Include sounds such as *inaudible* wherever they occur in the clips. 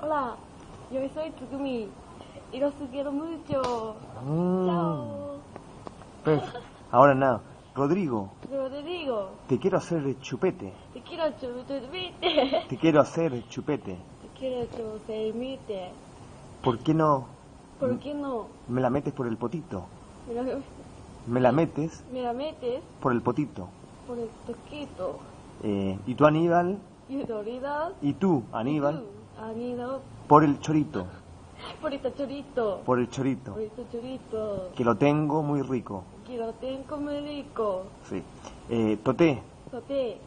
Hola, yo soy Tsugumi y los quiero mucho. Mm. Chao. Pues, ahora nada. Rodrigo, Rodrigo, te quiero hacer chupete. te quiero chupete. Te quiero hacer chupete. Te quiero chupete. ¿Por qué no ¿Por qué no? me la metes por el potito? Me la, Me la metes me la metes por el potito. por el toquito. Eh, y tú, Aníbal, Y autoridad. y tú, Aníbal, Aníbal. por el chorito. *laughs* Por este chorito. Por el chorito. Por este chorito. Que lo tengo muy rico. Que lo tengo muy rico. Sí. Eh, Toté, Sote.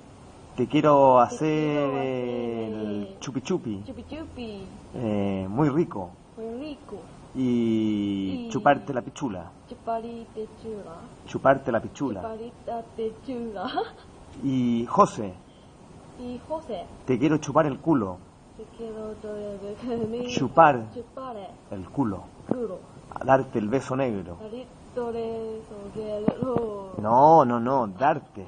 te quiero Te hacer quiero el hacer- chupi chupi. Chupi chupi. eh, muy rico. Muy rico. Y Y- chuparte la pichula. Chuparite chula. Chuparte la pichula. Chula. *laughs* Y José, Y José, te quiero chupar el culo. Te quiero todavía Chupar. Chupar El culo. darte el beso negro. No, no, no, darte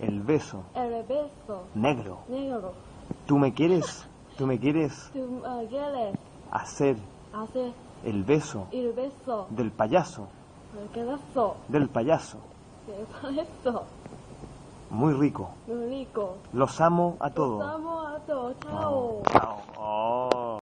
el beso el beso negro. negro. ¿Tú me quieres? ¿Tú me quieres *laughs* Tú me quieres hacer hacer el beso el beso. del payaso? El. Del payaso. El beso. Muy rico. Muy rico. Los amo a Los todos. amo a todos. Chao. Chao. Oh.